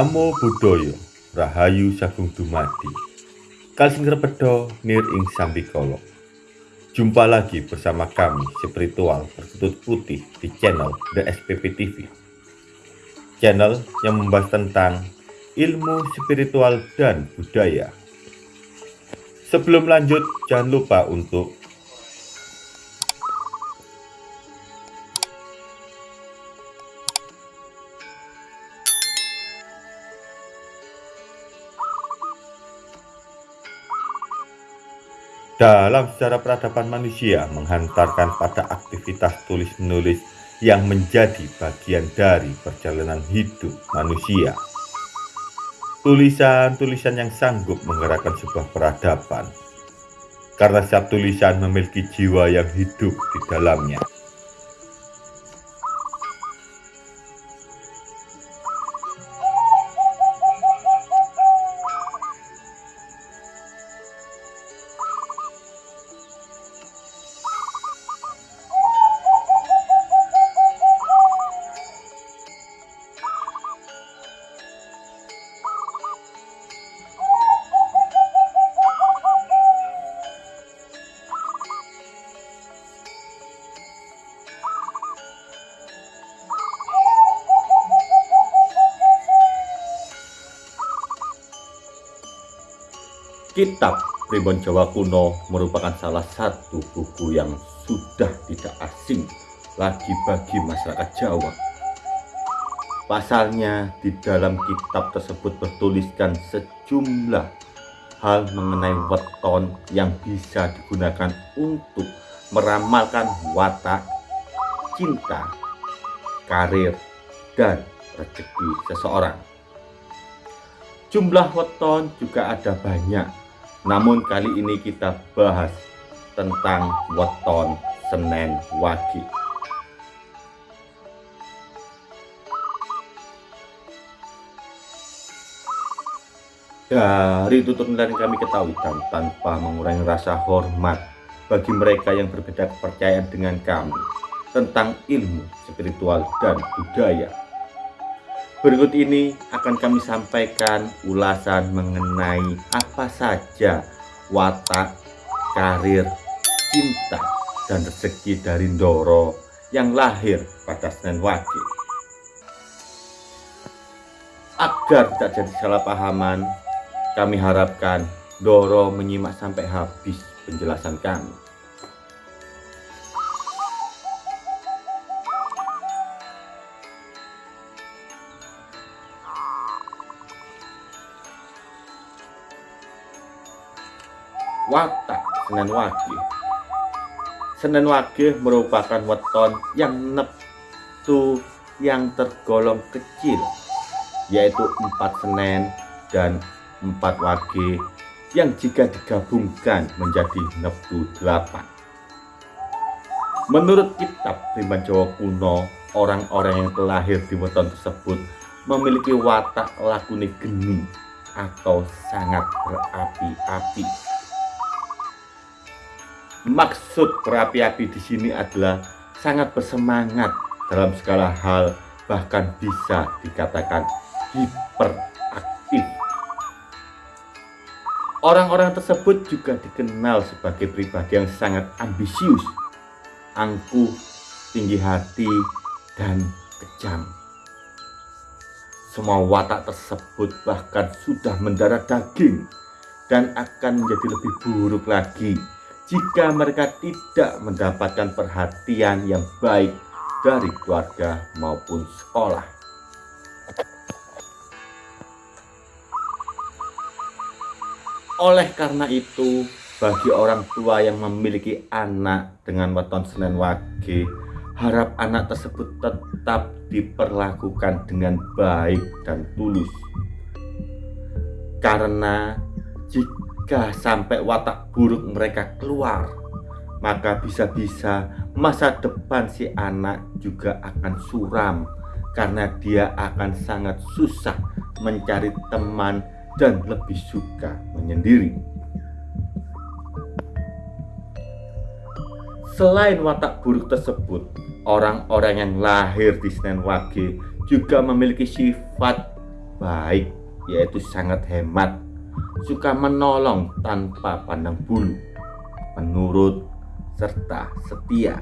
Namo Buddhaya Rahayu Sagung Dumadi. Kalsing Repedo Nir Ing Sambikolo. Jumpa lagi bersama kami spiritual berkutut putih di channel The SPP TV Channel yang membahas tentang ilmu spiritual dan budaya. Sebelum lanjut jangan lupa untuk dalam sejarah peradaban manusia menghantarkan pada aktivitas tulis-menulis yang menjadi bagian dari perjalanan hidup manusia. Tulisan-tulisan yang sanggup menggerakkan sebuah peradaban, karena setiap tulisan memiliki jiwa yang hidup di dalamnya. Kitab Primbon Jawa Kuno merupakan salah satu buku yang sudah tidak asing lagi bagi masyarakat Jawa. Pasalnya di dalam kitab tersebut bertuliskan sejumlah hal mengenai weton yang bisa digunakan untuk meramalkan watak, cinta, karir, dan rezeki seseorang. Jumlah weton juga ada banyak namun kali ini kita bahas tentang weton Senen Wage. Dari tutur yang kami ketahui dan tanpa mengurangi rasa hormat bagi mereka yang berbeda kepercayaan dengan kami tentang ilmu spiritual dan budaya Berikut ini akan kami sampaikan ulasan mengenai apa saja watak, karir, cinta, dan rezeki dari Ndoro yang lahir pada Senin Wage. Agar tidak jadi salah pahaman, kami harapkan Doro menyimak sampai habis penjelasan kami. Watak Senen Wage. Senen Wage merupakan weton yang neptu yang tergolong kecil, yaitu empat Senen dan empat Wage yang jika digabungkan menjadi neptu delapan. Menurut kitab Priman Jawa kuno, orang-orang yang terlahir di weton tersebut memiliki watak lakune geni atau sangat berapi-api. Maksud berapi-api di sini adalah sangat bersemangat dalam segala hal, bahkan bisa dikatakan hiperaktif. Orang-orang tersebut juga dikenal sebagai pribadi yang sangat ambisius, angkuh, tinggi hati, dan kejam. Semua watak tersebut bahkan sudah mendarah daging dan akan menjadi lebih buruk lagi jika mereka tidak mendapatkan perhatian yang baik dari keluarga maupun sekolah. Oleh karena itu, bagi orang tua yang memiliki anak dengan weton Senen Wage, harap anak tersebut tetap diperlakukan dengan baik dan tulus. Karena jika jika sampai watak buruk mereka keluar, maka bisa-bisa masa depan si anak juga akan suram karena dia akan sangat susah mencari teman dan lebih suka menyendiri. Selain watak buruk tersebut, orang-orang yang lahir di Senen Wage juga memiliki sifat baik, yaitu sangat hemat, suka menolong tanpa pandang bulu, menurut serta setia.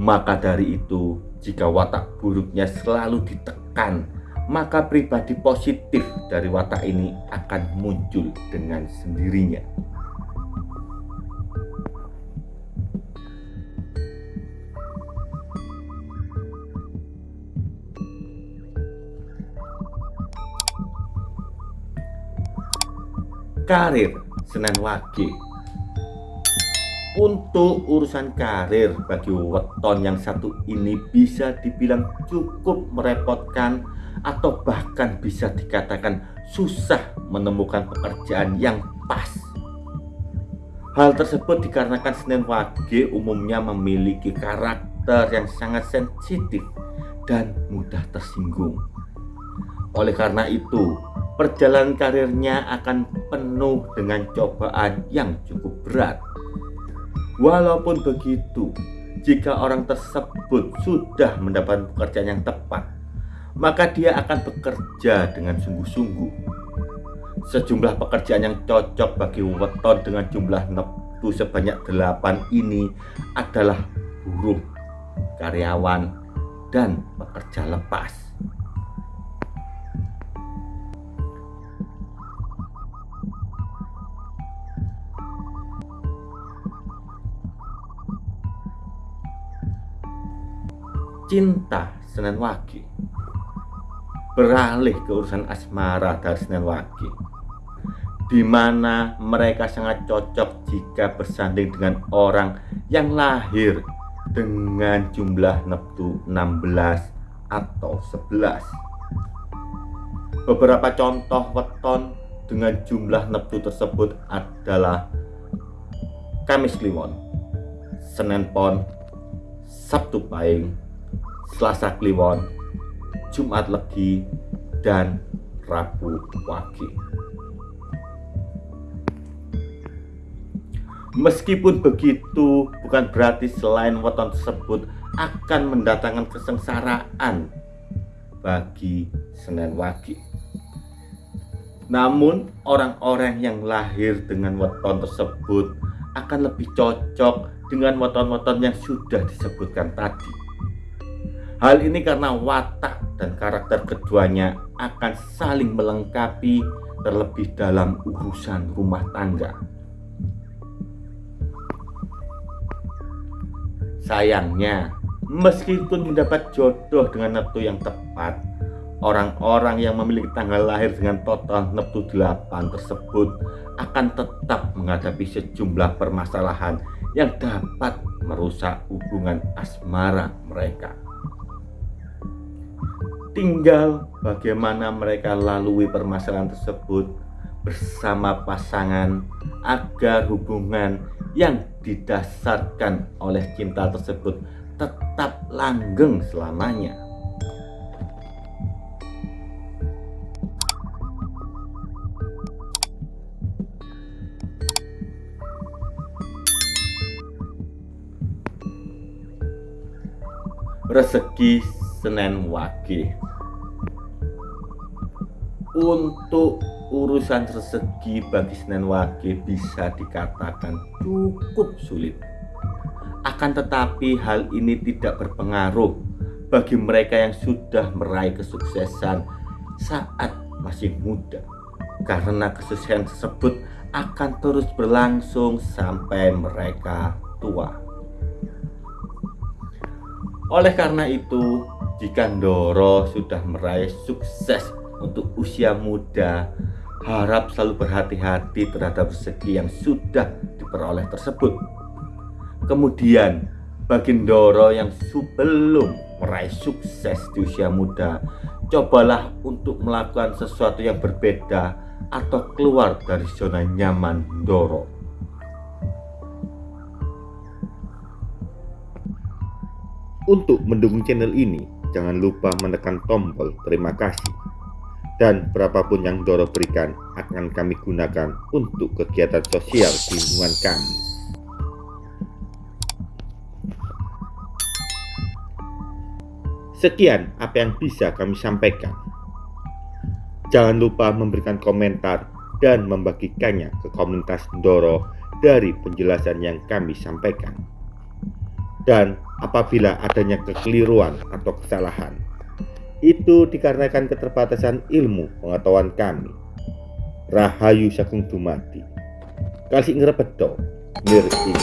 Maka dari itu, jika watak buruknya selalu ditekan, maka pribadi positif dari watak ini akan muncul dengan sendirinya. Karir Senen Wage. Untuk urusan karir bagi weton yang satu ini bisa dibilang cukup merepotkan atau bahkan bisa dikatakan susah menemukan pekerjaan yang pas. Hal tersebut dikarenakan Senen Wage umumnya memiliki karakter yang sangat sensitif dan mudah tersinggung. Oleh karena itu perjalanan karirnya akan penuh dengan cobaan yang cukup berat. Walaupun begitu, jika orang tersebut sudah mendapat pekerjaan yang tepat, maka dia akan bekerja dengan sungguh-sungguh. Sejumlah pekerjaan yang cocok bagi weton dengan jumlah neptu sebanyak delapan ini adalah buruh, karyawan, dan pekerja lepas. Cinta Senen Wage. Beralih ke urusan asmara dari Senen Wage. Di mana mereka sangat cocok jika bersanding dengan orang yang lahir dengan jumlah neptu 16 atau 11 beberapa contoh weton dengan jumlah neptu tersebut adalah Kamis Kliwon Senin Pon Sabtu Pahing Selasa Kliwon, Jumat Legi, dan Rabu Wage. Meskipun begitu, bukan berarti selain weton tersebut akan mendatangkan kesengsaraan bagi Senen Wage. Namun, orang-orang yang lahir dengan weton tersebut akan lebih cocok dengan weton-weton yang sudah disebutkan tadi. Hal ini karena watak dan karakter keduanya akan saling melengkapi terlebih dalam urusan rumah tangga. Sayangnya, meskipun mendapat jodoh dengan Neptu yang tepat, orang-orang yang memiliki tanggal lahir dengan total Neptu 8 tersebut akan tetap menghadapi sejumlah permasalahan yang dapat merusak hubungan asmara mereka. Tinggal bagaimana mereka lalui permasalahan tersebut bersama pasangan agar hubungan yang didasarkan oleh cinta tersebut tetap langgeng selamanya. Rezeki Senen Wage. Untuk urusan rezeki bagi Senen Wage bisa dikatakan cukup sulit. Akan tetapi hal ini tidak berpengaruh bagi mereka yang sudah meraih kesuksesan saat masih muda. Karena kesuksesan tersebut akan terus berlangsung sampai mereka tua. Oleh karena itu jika Ndoro sudah meraih sukses untuk usia muda, harap selalu berhati-hati terhadap rezeki yang sudah diperoleh tersebut. Kemudian, bagi Ndoro yang sebelum meraih sukses di usia muda, cobalah untuk melakukan sesuatu yang berbeda atau keluar dari zona nyaman Ndoro. Untuk mendukung channel ini, jangan lupa menekan tombol terima kasih. Dan berapapun yang Doro berikan akan kami gunakan untuk kegiatan sosial di lingkungan kami. Sekian apa yang bisa kami sampaikan. Jangan lupa memberikan komentar dan membagikannya ke komunitas Ndoro dari penjelasan yang kami sampaikan. Dan apabila adanya kekeliruan atau kesalahan, itu dikarenakan keterbatasan ilmu pengetahuan kami. Rahayu Sakung Dumadi. Kasih ngrepedo, nir ing